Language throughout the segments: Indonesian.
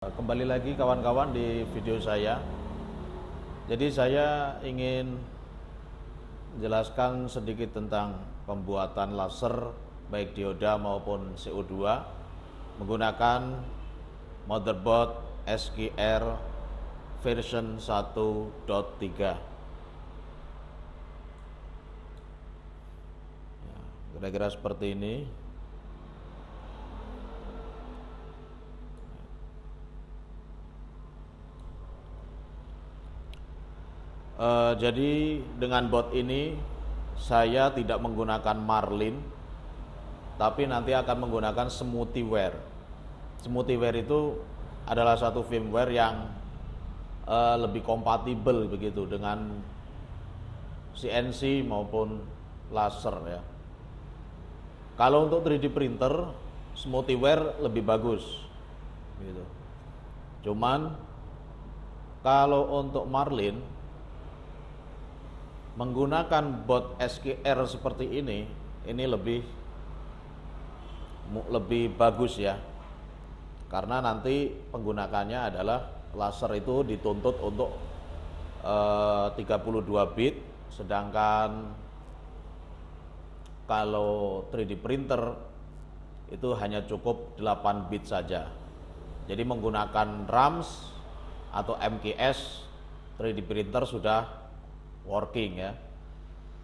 Kembali lagi kawan-kawan di video saya. Jadi saya ingin jelaskan sedikit tentang pembuatan laser baik dioda maupun CO2 menggunakan motherboard SQR version 1.3. Ya, kira-kira seperti ini. Uh, jadi dengan bot ini saya tidak menggunakan Marlin, tapi nanti akan menggunakan Smoothieware. Smoothieware itu adalah satu firmware yang uh, lebih kompatibel begitu dengan CNC maupun laser ya. Kalau untuk 3D printer, Smoothieware lebih bagus, gitu. Cuman kalau untuk Marlin menggunakan bot SQR seperti ini ini lebih lebih bagus ya. Karena nanti penggunakannya adalah laser itu dituntut untuk eh, 32 bit sedangkan kalau 3D printer itu hanya cukup 8 bit saja. Jadi menggunakan RAMS atau MKS 3D printer sudah working ya.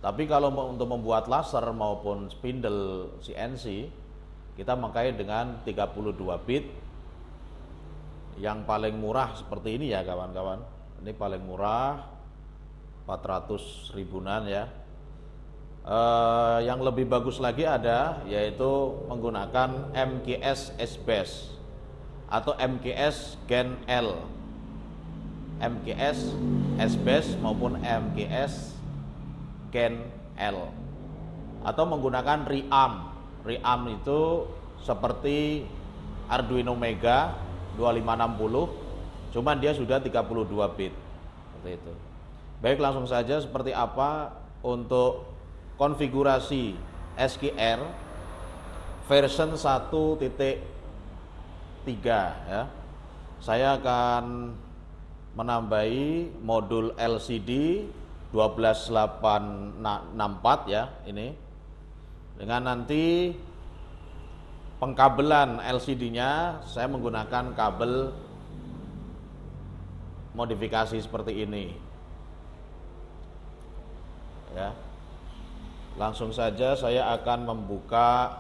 Tapi kalau untuk membuat laser maupun spindle CNC, kita memakai dengan 32 bit yang paling murah seperti ini ya kawan-kawan. Ini paling murah 400 ribuan ya. Uh, yang lebih bagus lagi ada yaitu menggunakan MKS S-Base atau MKS Gen L MGS SBS maupun MGS Gen L. Atau menggunakan RIAM RIAM itu seperti Arduino Mega 2560 cuman dia sudah 32 bit. Seperti itu. Baik langsung saja seperti apa untuk konfigurasi SQR version 1.3 ya. Saya akan menambahi modul LCD 12864 ya ini. Dengan nanti pengkabelan LCD-nya saya menggunakan kabel modifikasi seperti ini. Ya. Langsung saja saya akan membuka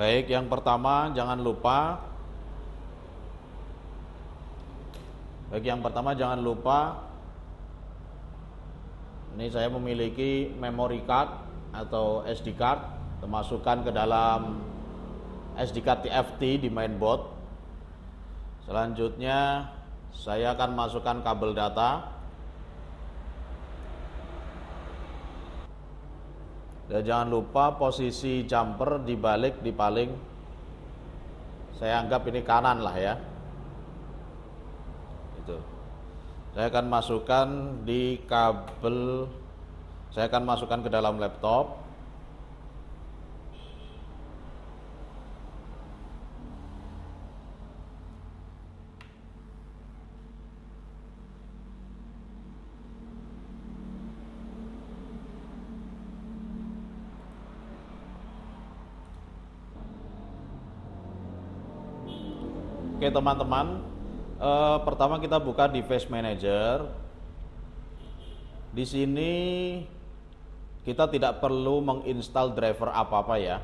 Baik, yang pertama jangan lupa Baik, yang pertama jangan lupa Ini saya memiliki memory card atau SD card Termasukkan ke dalam SD card TFT di mainboard. Selanjutnya saya akan masukkan kabel data Dan jangan lupa posisi jumper dibalik di paling saya anggap ini kanan lah ya. Itu. Saya akan masukkan di kabel saya akan masukkan ke dalam laptop Teman-teman, eh, pertama kita buka device manager. Di sini kita tidak perlu menginstal driver apa-apa ya.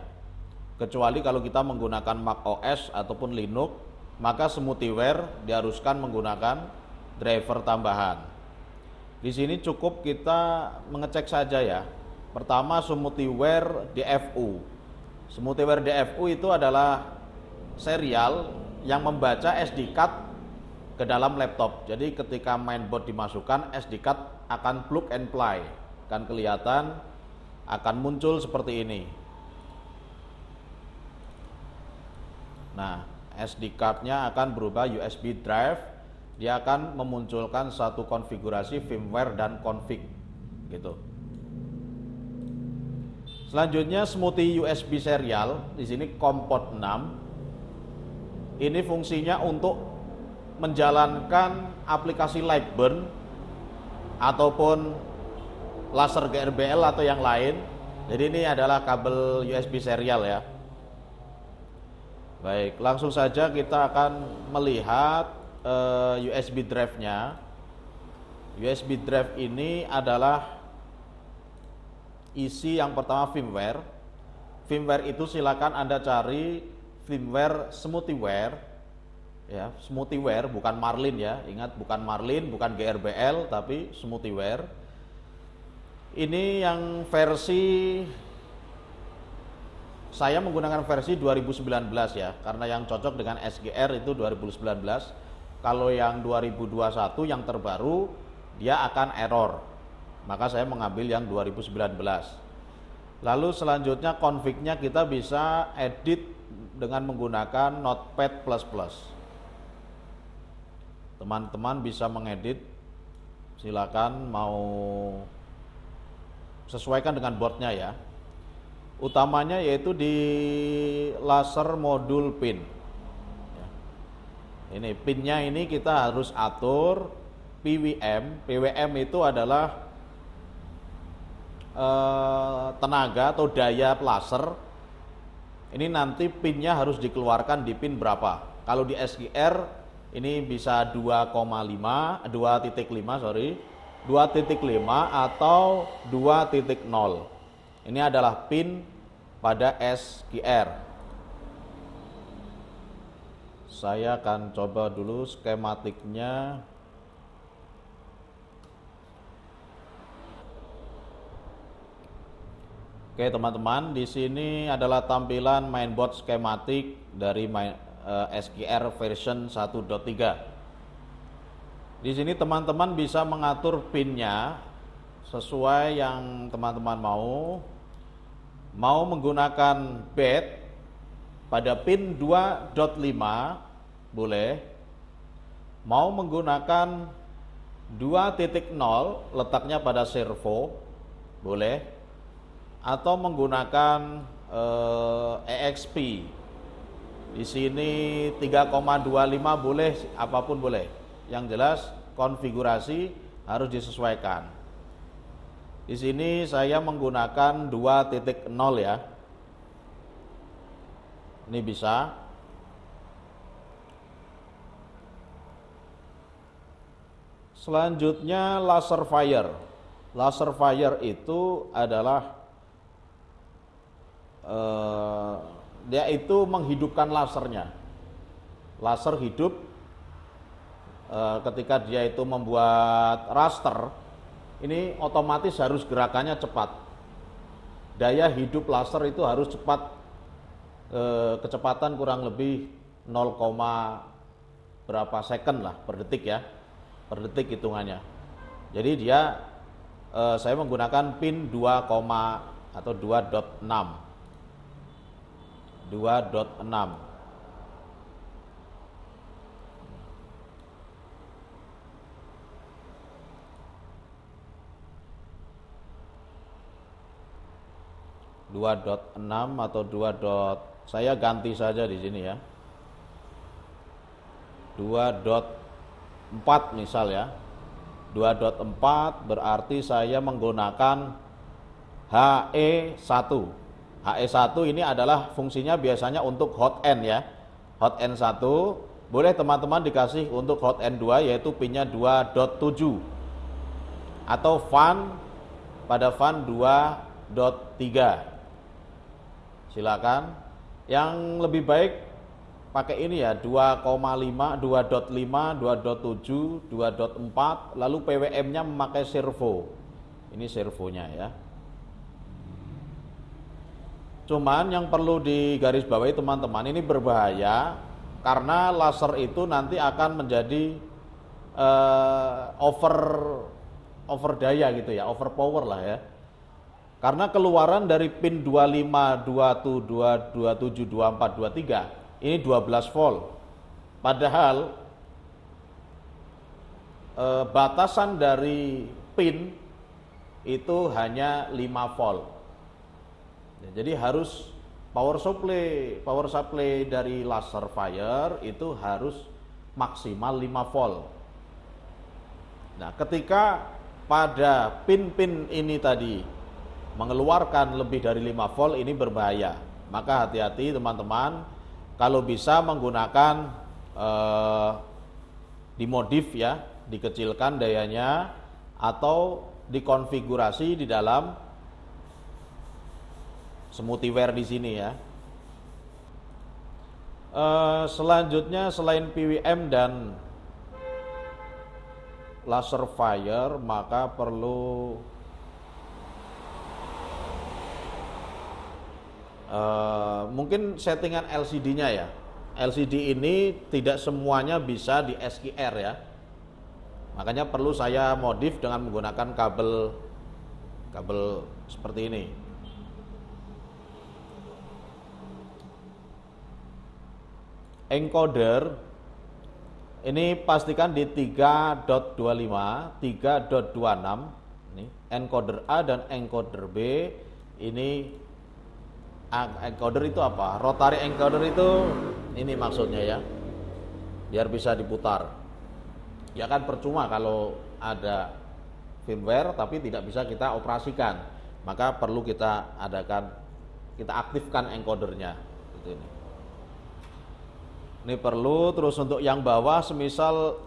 Kecuali kalau kita menggunakan Mac OS ataupun Linux, maka Smoothieware diharuskan menggunakan driver tambahan. Di sini cukup kita mengecek saja ya. Pertama Smoothieware DFU. Smoothieware DFU itu adalah serial yang membaca SD card ke dalam laptop. Jadi ketika mainboard dimasukkan, SD card akan plug and play, akan kelihatan, akan muncul seperti ini. Nah, SD cardnya akan berubah USB drive dia akan memunculkan satu konfigurasi firmware dan config gitu. Selanjutnya smoothie USB serial di sini kompot 6. Ini fungsinya untuk menjalankan aplikasi Lightburn ataupun laser GRBL atau yang lain. Jadi ini adalah kabel USB serial ya. Baik, langsung saja kita akan melihat uh, eh, USB drive-nya. USB drive ini adalah isi yang pertama firmware. Firmware itu silakan Anda cari firmware smoothieware ya, smoothieware bukan Marlin ya. Ingat bukan Marlin, bukan GRBL tapi smoothieware. Ini yang versi saya menggunakan versi 2019 ya, karena yang cocok dengan SGR itu 2019. Kalau yang 2021 yang terbaru dia akan error. Maka saya mengambil yang 2019. Lalu selanjutnya config-nya kita bisa edit dengan menggunakan Notepad++. Teman-teman bisa mengedit silakan mau sesuaikan dengan boardnya ya utamanya yaitu di laser modul pin. Ya. Ini pinnya ini kita harus atur PWM. PWM itu adalah eh, tenaga atau daya laser. Ini nanti pinnya harus dikeluarkan di pin berapa. Kalau di SGR ini bisa 2,5, 2.5 sorry, 2.5 atau 2.0. Ini adalah pin pada SQR. Saya akan coba dulu skematiknya. Oke teman-teman, di sini adalah tampilan mainboard skematik dari main, eh, SQR version 1.3. Di sini teman-teman bisa mengatur pinnya sesuai yang teman-teman mau. Mau menggunakan bed pada pin 2.5 boleh. Mau menggunakan 2.0 letaknya pada servo boleh atau menggunakan eh, EXP di sini 3,25 boleh apa pun boleh yang jelas konfigurasi harus disesuaikan di sini saya menggunakan 2.0 ya. Ini bisa. Selanjutnya laser fire. Laser fire itu adalah eh, dia itu menghidupkan lasernya. Laser hidup eh, ketika dia itu membuat raster ini otomatis harus gerakannya cepat. Daya hidup laser itu harus cepat, e, kecepatan kurang lebih 0, berapa second lah per detik ya, per detik hitungannya. Jadi dia, e, saya menggunakan pin 2, atau 2.6, 2.6. 2.6 atau 2. Dot, saya ganti saja di sini ya. 2.4 misal ya. 2.4 berarti saya menggunakan HE1. HE1 ini adalah fungsinya biasanya untuk hot end ya. Hot end 1 boleh teman-teman dikasih untuk hot end 2 yaitu pinnya 2.7 atau fan pada fan 2.3 silakan. Yang lebih baik pakai ini ya 2,5 2.5 2.7 2.4 lalu PWM nya memakai servo. Ini servonya ya cuman yang perlu digarisbawahi teman-teman ini berbahaya karena laser itu nanti akan menjadi uh, over over daya gitu ya over power lah ya karena keluaran dari pin 25, 27, 27, 24, 23 ini 12 volt. Padahal eh, batasan dari pin itu hanya 5 volt. Ya, jadi harus power supply power supply dari laser fire itu harus maksimal 5 volt. Nah, ketika pada pin-pin ini tadi mengeluarkan lebih dari 5 volt ini berbahaya. Maka hati-hati teman-teman kalau bisa menggunakan eh, dimodif ya, dikecilkan dayanya atau dikonfigurasi di dalam smoothieware di sini ya. Uh, selanjutnya selain PWM dan laser fire maka perlu uh, mungkin settingan LCD-nya ya. LCD ini tidak semuanya bisa di SQR ya. Makanya perlu saya modif dengan menggunakan kabel kabel seperti ini. Encoder ini pastikan di 3.25, 3.26 ini encoder A dan encoder B ini encoder itu apa? Rotary encoder itu ini maksudnya ya. Biar bisa diputar ya kan percuma kalau ada firmware tapi tidak bisa kita operasikan maka perlu kita adakan kita aktifkan encodernya gitu ini ini perlu terus untuk yang bawah semisal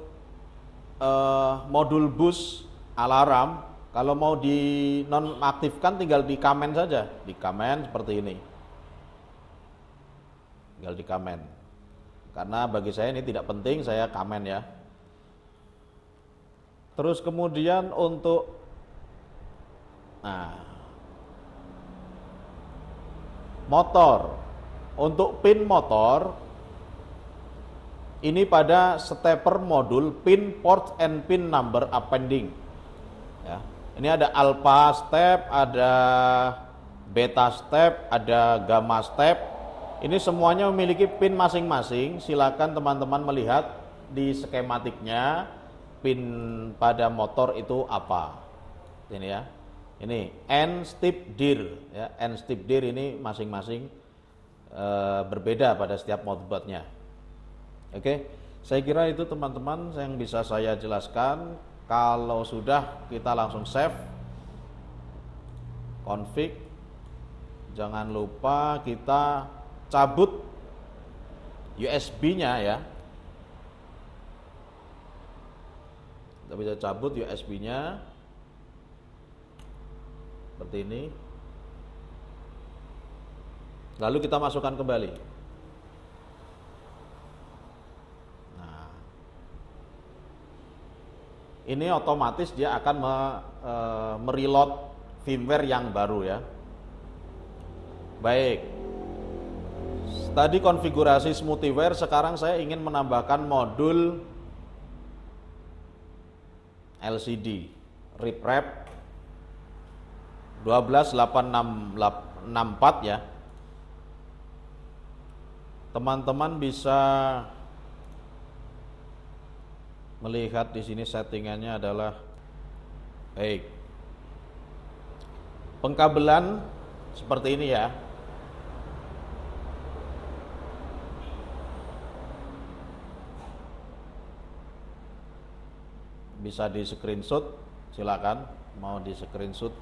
eh, modul bus alarm kalau mau di nonaktifkan tinggal di kamen saja. Di kamen seperti ini. Tinggal di kamen. Karena bagi saya ini tidak penting saya kamen ya. Terus kemudian untuk nah motor. Untuk pin motor ini pada stepper modul pin port and pin number appending. Ya. Ini ada alpha step ada beta step ada gamma step. Ini semuanya memiliki pin masing-masing. Silakan teman-teman melihat di skematiknya pin pada motor itu apa. Ini ya. Ini N stip dir ya. N stip dir ini masing-masing e, berbeda pada setiap motherboardnya oke saya kira itu teman-teman yang bisa saya jelaskan. Kalau sudah kita langsung save config. Jangan lupa kita cabut USB nya ya. Kita bisa cabut USB nya seperti ini. Lalu kita masukkan kembali ini otomatis dia akan me, e, mereload firmware yang baru ya. Baik. Tadi konfigurasi smoothieware sekarang saya ingin menambahkan modul LCD RipRap 128664 ya. Teman-teman bisa melihat di sini settingannya adalah baik pengkabelan seperti ini ya. Bisa di screenshot silakan. Mau di screenshot.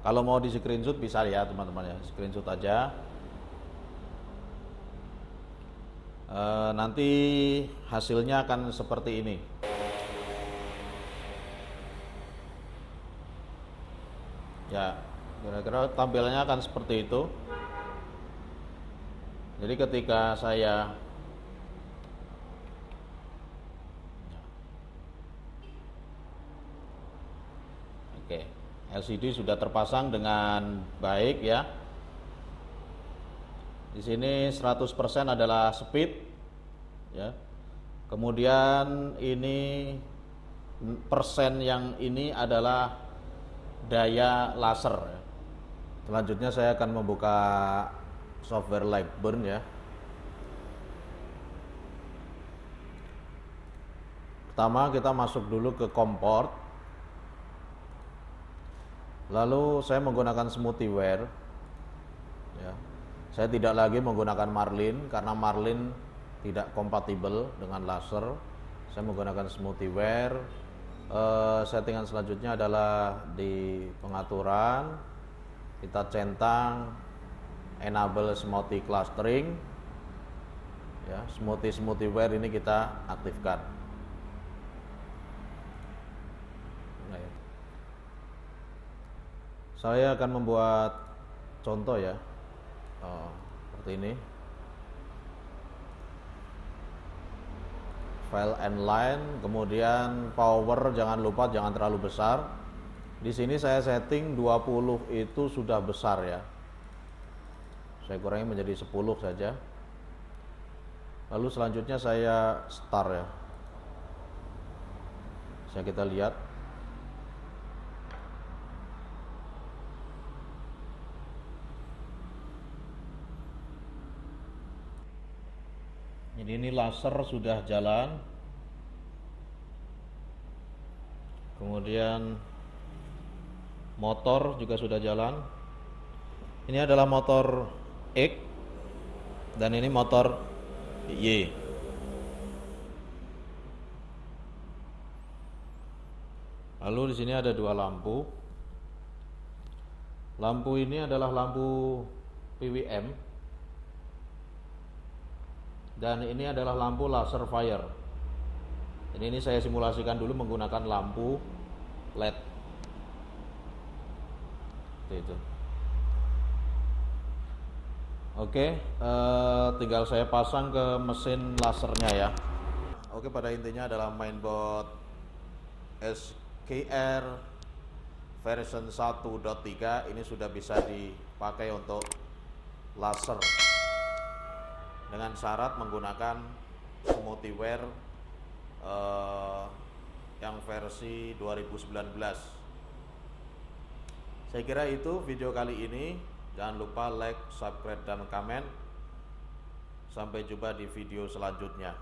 Kalau mau di screenshot bisa ya teman-teman ya. Screenshot aja e, nanti hasilnya akan seperti ini ya kira-kira tampilannya akan seperti itu jadi ketika saya LCD sudah terpasang dengan baik ya. Di sini 100% adalah speed ya. Kemudian ini persen yang ini adalah daya laser. Ya. Selanjutnya saya akan membuka software Lightburn ya. Pertama kita masuk dulu ke komport. Lalu saya menggunakan smoothieware. Ya. Saya tidak lagi menggunakan marlin karena marlin tidak kompatibel dengan laser. Saya menggunakan smoothieware. Uh, settingan selanjutnya adalah di pengaturan kita centang enable smoothie clustering ya smoothie smoothieware ini kita aktifkan nah, ya. saya akan membuat contoh ya oh, seperti ini. File and line kemudian power jangan lupa jangan terlalu besar. Di sini saya setting 20 itu sudah besar ya. Saya kurangi menjadi 10 saja. Lalu selanjutnya saya start ya. Saya kita lihat jadi ini laser sudah jalan kemudian motor juga sudah jalan ini adalah motor X dan ini motor Y. Lalu di sini ada dua lampu. Lampu ini adalah lampu PWM dan ini adalah lampu laser fire. Ini ini saya simulasikan dulu menggunakan lampu LED. Itu. Oke, uh, tinggal saya pasang ke mesin lasernya ya. Oke, pada intinya adalah mainboard SKR version 1.3 ini sudah bisa dipakai untuk laser dengan syarat menggunakan smoothieware uh, yang versi 2019. Saya kira itu video kali ini. Jangan lupa like, subscribe, dan komen. Sampai jumpa di video selanjutnya.